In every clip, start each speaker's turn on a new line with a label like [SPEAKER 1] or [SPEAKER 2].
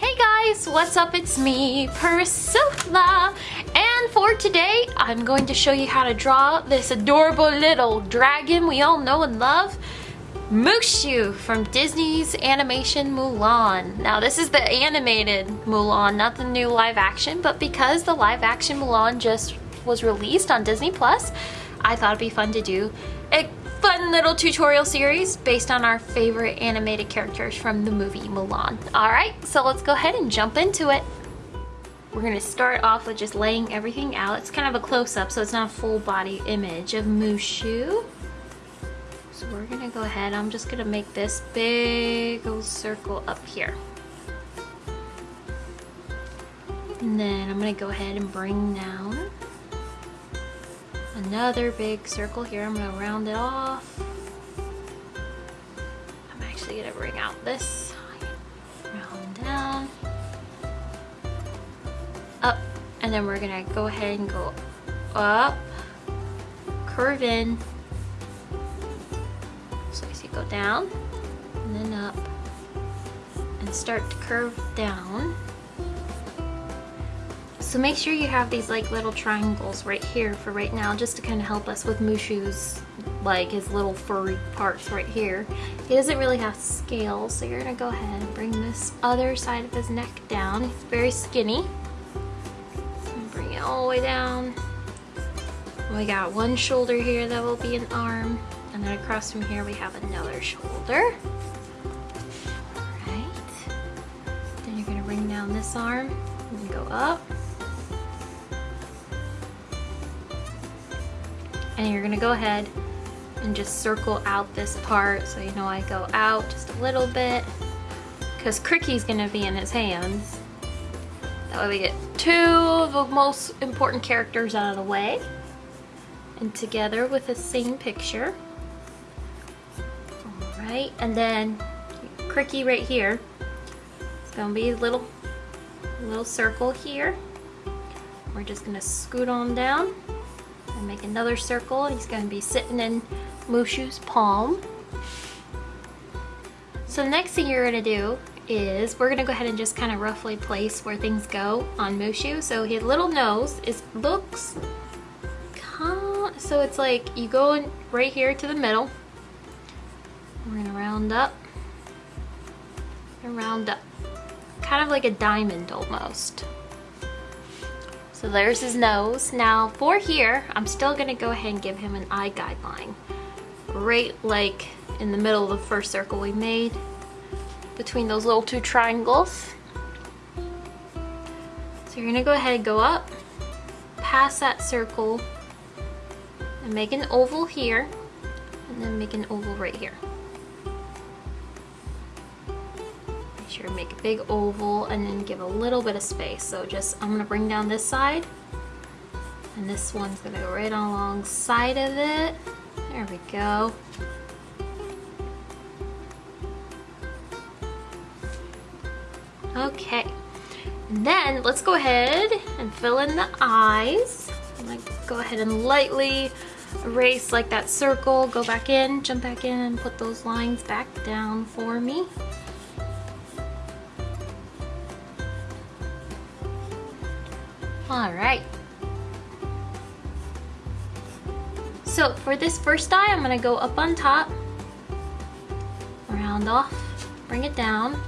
[SPEAKER 1] Hey guys, what's up? It's me, Priscilla. And for today, I'm going to show you how to draw this adorable little dragon we all know and love. Mushu from Disney's animation Mulan. Now this is the animated Mulan, not the new live action, but because the live action Mulan just was released on Disney Plus, I thought it'd be fun to do a fun little tutorial series based on our favorite animated characters from the movie Mulan. Alright, so let's go ahead and jump into it. We're to start off with just laying everything out. It's kind of a close-up, so it's not a full body image of Mushu. So we're to go ahead, I'm just to make this big old circle up here. And then I'm to go ahead and bring down another big circle here. I'm to round it off. I'm actually to bring out this round down, up, and then we're to go ahead and go up, curve in. So you go down, and then up, and start to curve down. So make sure you have these like little triangles right here for right now just to kind of help us with Mushu's like his little furry parts right here. He doesn't really have scales so you're gonna go ahead and bring this other side of his neck down. He's very skinny. Bring it all the way down. We got one shoulder here that will be an arm and then across from here we have another shoulder. Alright. Then you're gonna bring down this arm and go up. And you're gonna go ahead and just circle out this part so you know I go out just a little bit. Because Cri-Kee's gonna be in his hands. That way we get two of the most important characters out of the way. And together with the same picture. Alright and then Cri-Kee right here. It's gonna be a little little circle here. We're just gonna scoot on down and make another circle. He's going to be sitting in Mushu's palm. So the next thing you're going to do is we're going to go ahead and just kind of roughly place where things go on Mushu. So his little nose is looks so it's like you go right here to the middle. We're going to round up and round up. Kind of like a diamond almost. So there's his nose. Now for here, I'm still gonna go ahead and give him an eye guideline. Right like in the middle of the first circle we made between those little two triangles. So you're gonna go ahead and go up, past that circle, and make an oval here, and then make an oval right here. Sure to make a big oval and then give a little bit of space. So just, I'm gonna bring down this side and this one's gonna go right alongside of it. There we go. Okay, and then let's go ahead and fill in the eyes. I'm gonna go ahead and lightly erase like that circle, go back in, jump back in and put those lines back down for me. All right. So for this first eye, I'm gonna go up on top, round off, bring it down.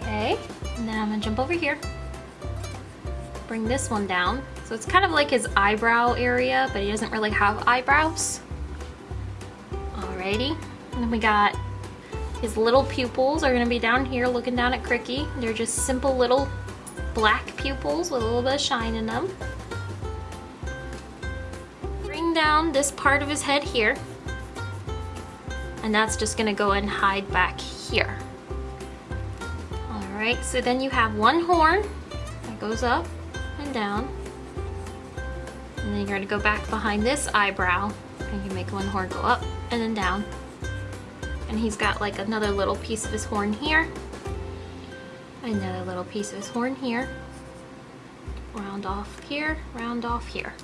[SPEAKER 1] Okay, and then I'm gonna jump over here, bring this one down. So it's kind of like his eyebrow area, but he doesn't really have eyebrows. Alrighty, and then we got his little pupils are gonna be down here looking down at Cri-Kee. They're just simple little black pupils with a little bit of shine in them. Bring down this part of his head here. And that's just gonna go and hide back here. All right, so then you have one horn that goes up and down. And then you're gonna go back behind this eyebrow and you make one horn go up and then down. And he's got like another little piece of his horn here another little piece of his horn here round off here round off here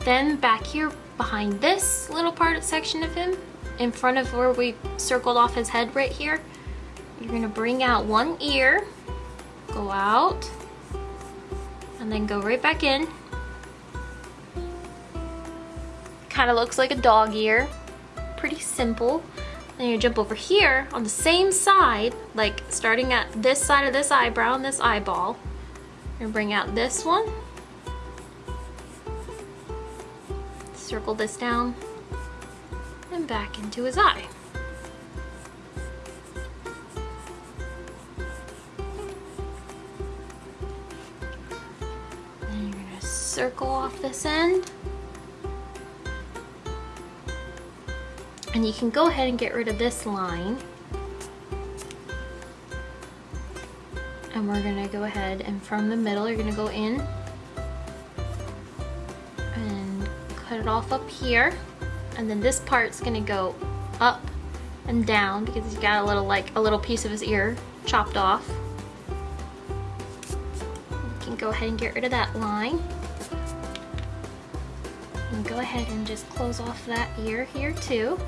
[SPEAKER 1] then back here behind this little part section of him in front of where we circled off his head right here. You're gonna bring out one ear, go out, and then go right back in. Kind of looks like a dog ear. Pretty simple. Then you jump over here on the same side, like starting at this side of this eyebrow and this eyeball. You're bring out this one. Circle this down and back into his eye. Then you're gonna circle off this end. And you can go ahead and get rid of this line. And we're gonna go ahead and from the middle, you're gonna go in and cut it off up here. And then this part's gonna go up and down because he's got a little like a little piece of his ear chopped off. You can go ahead and get rid of that line. And go ahead and just close off that ear here too.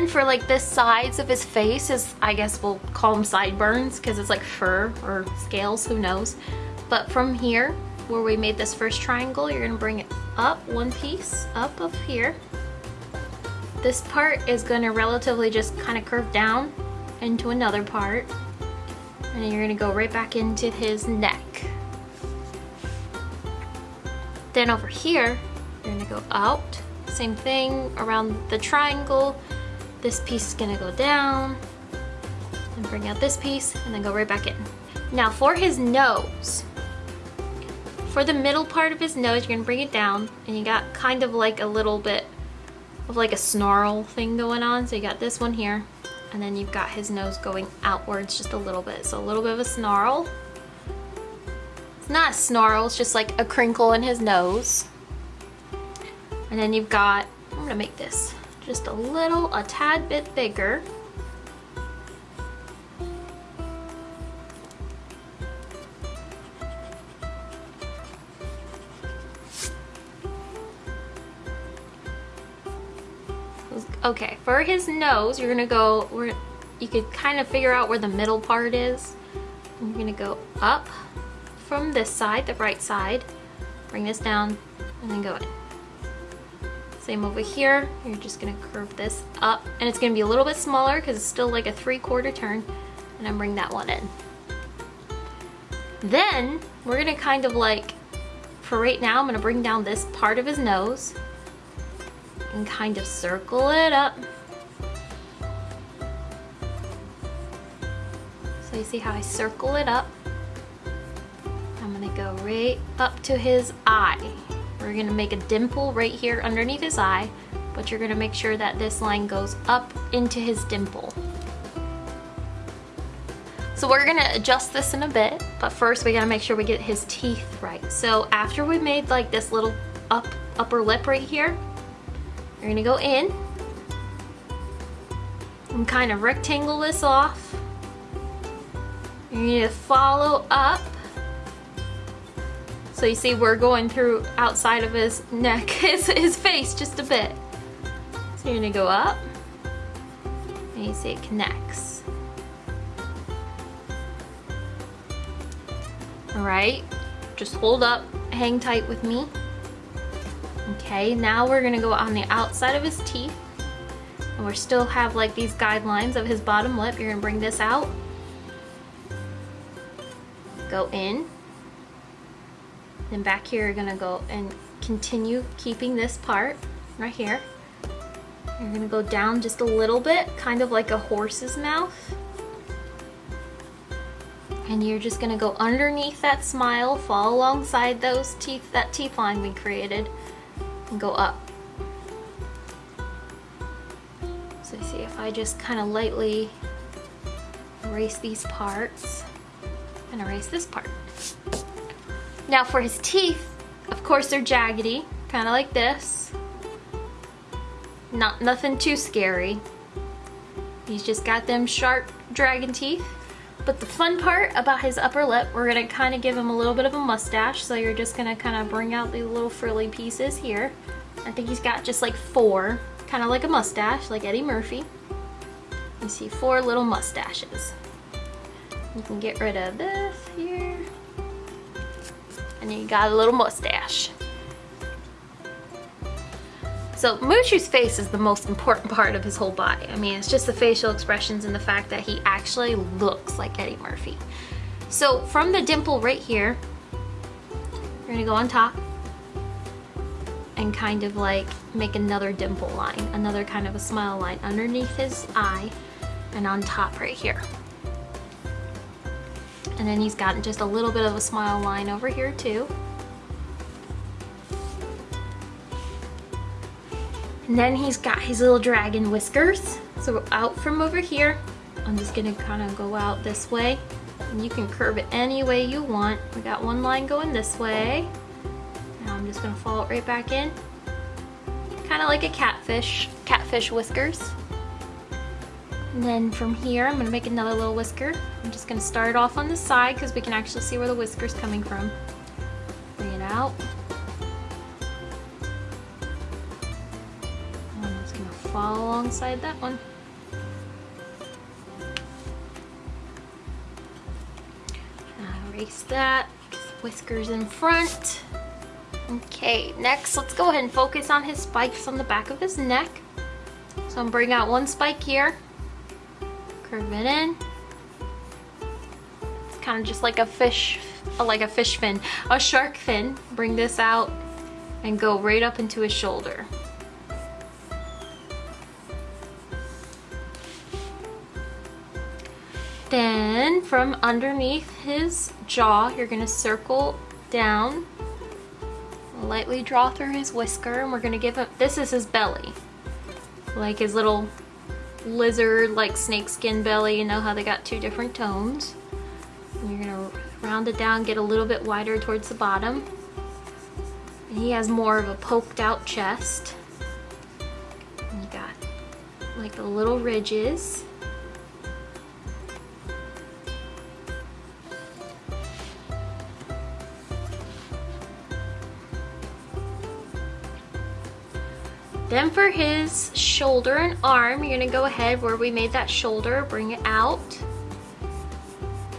[SPEAKER 1] Then for like the sides of his face is, I guess we'll call them sideburns because it's like fur or scales, who knows. But from here, where we made this first triangle, you're gonna bring it up one piece, up of here. This part is gonna relatively just kind of curve down into another part. And you're gonna go right back into his neck. Then over here, you're gonna go out. Same thing around the triangle. This piece is gonna go down and bring out this piece and then go right back in. Now for his nose, for the middle part of his nose, you're gonna bring it down and you got kind of like a little bit of like a snarl thing going on. So you got this one here and then you've got his nose going outwards just a little bit. So a little bit of a snarl. It's not a snarl, it's just like a crinkle in his nose. And then you've got, I'm gonna make this just a little, a tad bit bigger. Okay, for his nose, you're gonna go, where you could kind of figure out where the middle part is. You're gonna go up from this side, the right side, bring this down, and then go in. Same over here, you're just gonna curve this up, and it's gonna be a little bit smaller because it's still like a three quarter turn, and then bring that one in. Then, we're gonna kind of like, for right now, I'm gonna bring down this part of his nose, and kind of circle it up. So you see how I circle it up? I'm gonna go right up to his eye. We're gonna make a dimple right here underneath his eye, but you're gonna make sure that this line goes up into his dimple. So we're gonna adjust this in a bit, but first we gotta make sure we get his teeth right. So after we made like this little up upper lip right here, you're gonna go in and kind of rectangle this off. You're gonna follow up. So you see we're going through outside of his neck, his, his face just a bit. So you're gonna go up and you see it connects. All right, just hold up, hang tight with me. Okay, now we're gonna go on the outside of his teeth. And we still have like these guidelines of his bottom lip. You're gonna bring this out. Go in. Then back here you're gonna go and continue keeping this part right here. You're gonna go down just a little bit, kind of like a horse's mouth. And you're just gonna go underneath that smile, fall alongside those teeth, that teeth line we created and go up. So see if I just kind of lightly erase these parts and erase this part. Now for his teeth, of course they're jaggedy, kind of like this. Not nothing too scary. He's just got them sharp dragon teeth. But the fun part about his upper lip, we're gonna kind of give him a little bit of a mustache. So you're just gonna kind of bring out the little frilly pieces here. I think he's got just like four, kind of like a mustache, like Eddie Murphy. You see four little mustaches. You can get rid of this. And you got a little mustache. So Mushu's face is the most important part of his whole body. I mean, it's just the facial expressions and the fact that he actually looks like Eddie Murphy. So from the dimple right here, we're gonna go on top and kind of like make another dimple line, another kind of a smile line underneath his eye and on top right here. And then he's got just a little bit of a smile line over here too. And then he's got his little dragon whiskers. So out from over here, I'm just gonna kind of go out this way. And you can curve it any way you want. We got one line going this way. Now I'm just gonna follow it right back in. Kind of like a catfish, catfish whiskers. And then from here, I'm gonna make another little whisker. I'm just gonna start off on the side because we can actually see where the whisker's coming from. Bring it out. I'm just gonna fall alongside that one. erase that, whiskers in front. Okay, next let's go ahead and focus on his spikes on the back of his neck. So I'm bring out one spike here, it. It's kind of just like a fish, like a fish fin, a shark fin. Bring this out and go right up into his shoulder. Then from underneath his jaw, you're gonna circle down, lightly draw through his whisker, and we're gonna give him, this is his belly. Like his little lizard, like snakeskin belly, you know how they got two different tones. And you're gonna round it down, get a little bit wider towards the bottom. And he has more of a poked out chest. And you got like the little ridges. Then for his shoulder and arm, you're gonna go ahead where we made that shoulder, bring it out.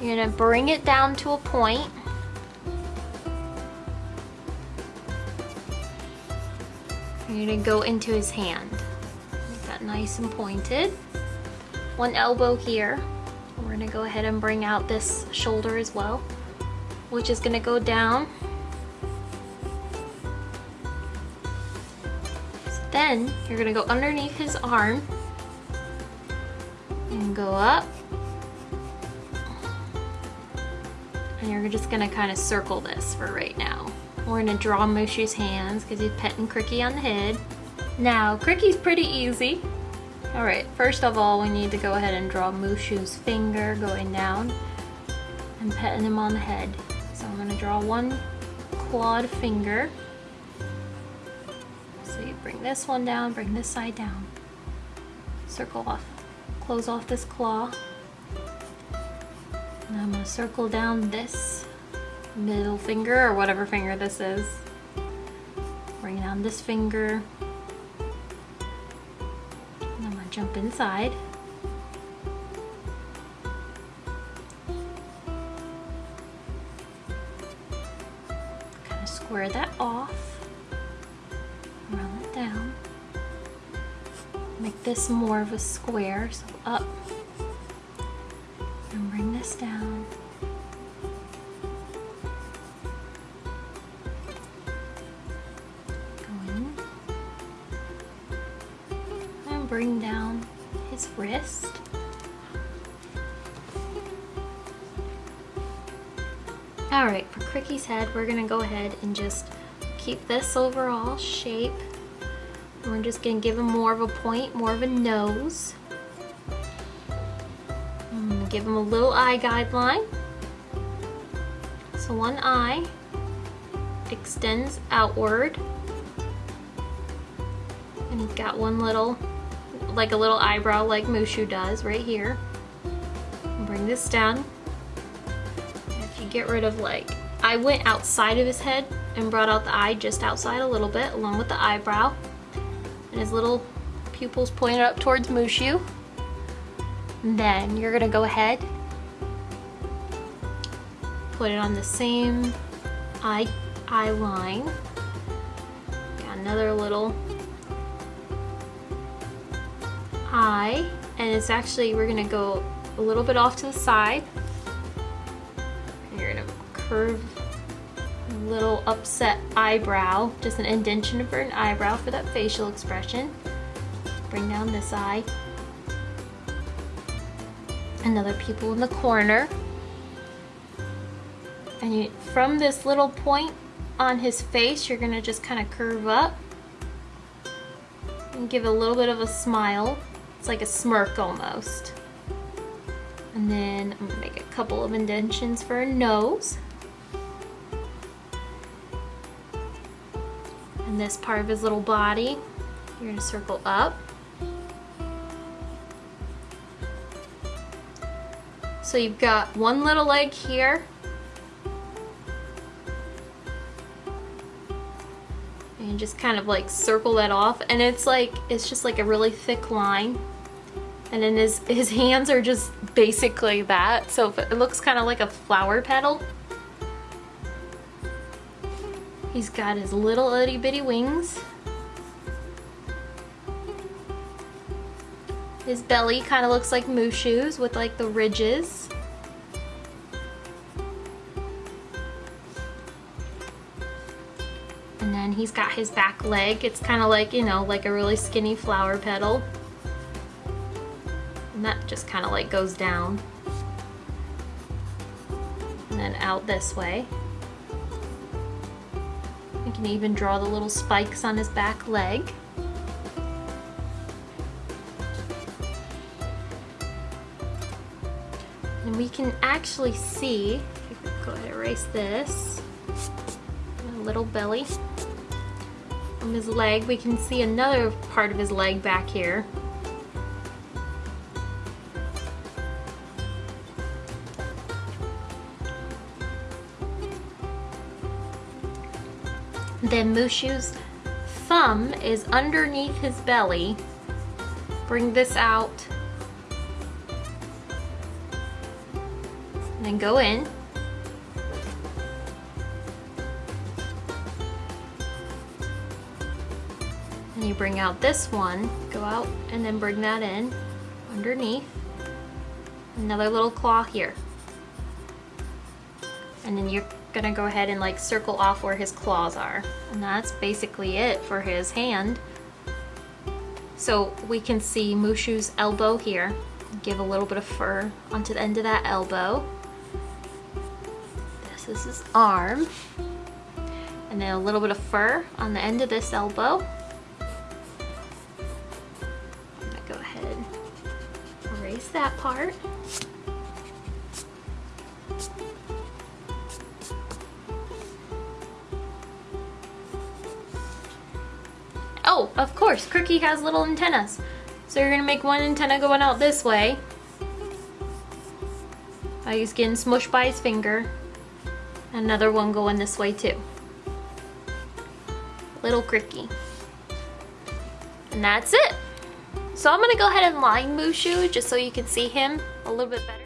[SPEAKER 1] You're gonna bring it down to a point. You're gonna go into his hand. Make that nice and pointed. One elbow here. We're gonna go ahead and bring out this shoulder as well, which is gonna go down Then you're gonna go underneath his arm and go up. And you're just gonna kind of circle this for right now. We're gonna draw Mushu's hands because he's petting Cri-Kee on the head. Now, Cri-Kee's pretty easy. All right, first of all, we need to go ahead and draw Mushu's finger going down and petting him on the head. So I'm gonna draw one clawed finger bring this one down, bring this side down. Circle off, close off this claw. And I'm gonna circle down this middle finger or whatever finger this is. Bring down this finger. And I'm gonna jump inside. Kind of square that off. Make this more of a square, so up and bring this down. Go in and bring down his wrist. Alright, for Cri-Kee's head, we're going to go ahead and just keep this overall shape we're just going to give him more of a point, more of a nose. To give him a little eye guideline. So one eye extends outward. And he's got one little, like a little eyebrow like Mushu does right here. Bring this down. If you get rid of like, I went outside of his head and brought out the eye just outside a little bit along with the eyebrow. And his little pupils pointed up towards Mushu. And then you're gonna go ahead, put it on the same eye, eye line. Got another little eye. And it's actually, we're gonna go a little bit off to the side. And you're gonna curve little upset eyebrow, just an indentation for an eyebrow for that facial expression. Bring down this eye. Another pupil in the corner. And you, from this little point on his face, you're gonna just kind of curve up and give a little bit of a smile. It's like a smirk almost. And then I'm gonna make a couple of indentions for a nose. This part of his little body, you're gonna circle up. So you've got one little leg here. And just kind of like circle that off. And it's like, it's just like a really thick line and then his, his hands are just basically that. So it looks kind of like a flower petal. He's got his little itty bitty wings. His belly kind of looks like Mushu's with like the ridges. And then he's got his back leg. It's kind of like, you know, like a really skinny flower petal. And that just kind of like goes down. And then out this way. We can even draw the little spikes on his back leg. And we can actually see, go ahead and erase this, a little belly. From his leg, we can see another part of his leg back here. Then Mushu's thumb is underneath his belly. Bring this out. And then go in. And you bring out this one, go out and then bring that in underneath. Another little claw here. And then you're gonna go ahead and like circle off where his claws are. And that's basically it for his hand. So we can see Mushu's elbow here. Give a little bit of fur onto the end of that elbow. This is his arm. And then a little bit of fur on the end of this elbow. I'm gonna go ahead and erase that part. Of course, Crookie has little antennas. So you're gonna make one antenna going out this way. Uh, he's getting smushed by his finger. Another one going this way too. Little Crookie. And that's it. So I'm gonna go ahead and line Mushu just so you can see him a little bit better.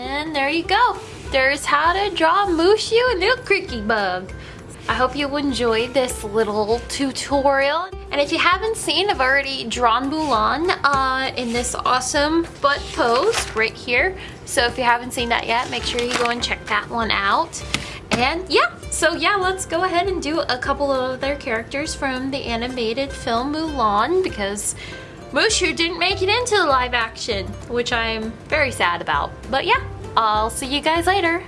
[SPEAKER 1] And there you go. There's how to draw Mushu and little Creaky Bug. I hope you enjoyed this little tutorial. And if you haven't seen, I've already drawn Mulan uh, in this awesome butt pose right here. So if you haven't seen that yet, make sure you go and check that one out. And yeah, so yeah, let's go ahead and do a couple of other characters from the animated film Mulan because Mushu didn't make it into the live action, which I'm very sad about. But yeah, I'll see you guys later.